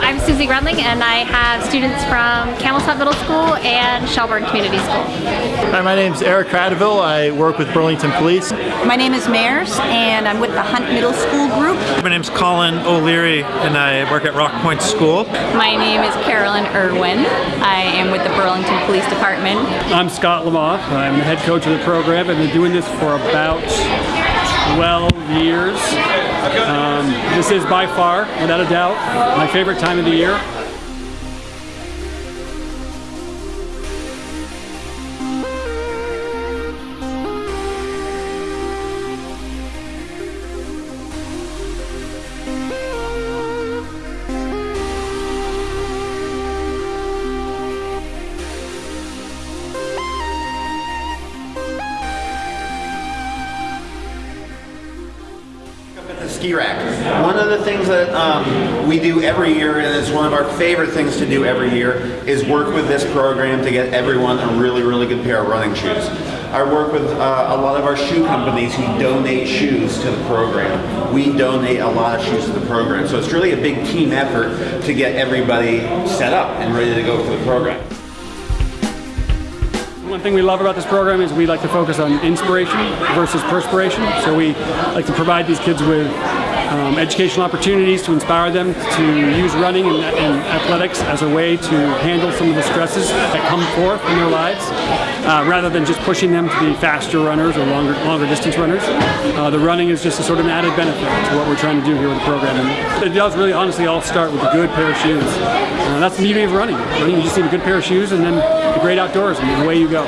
I'm Susie Grunling and I have students from Camels Hump Middle School and Shelburne Community School. Hi, my name is Eric Cradaville. I work with Burlington Police. My name is Mares and I'm with the Hunt Middle School group. My name is Colin O'Leary and I work at Rock Point School. My name is Carolyn Irwin. I am with the Burlington Police Department. I'm Scott Lamoth. I'm the head coach of the program. I've been doing this for about 12 years. Um, this is by far, without a doubt, my favorite time of the year. Ski rack. One of the things that um, we do every year, and it's one of our favorite things to do every year, is work with this program to get everyone a really, really good pair of running shoes. I work with uh, a lot of our shoe companies who donate shoes to the program. We donate a lot of shoes to the program. So it's really a big team effort to get everybody set up and ready to go for the program. One thing we love about this program is we like to focus on inspiration versus perspiration. So we like to provide these kids with um, educational opportunities to inspire them to use running and, and, athletics as a way to handle some of the stresses that come forth in their lives, uh, rather than just pushing them to be faster runners or longer, longer distance runners. Uh, the running is just a sort of an added benefit to what we're trying to do here with the program. And it does really honestly all start with a good pair of shoes. Uh, that's the beauty of running. Running, you just need a good pair of shoes and then the great outdoors and away you go.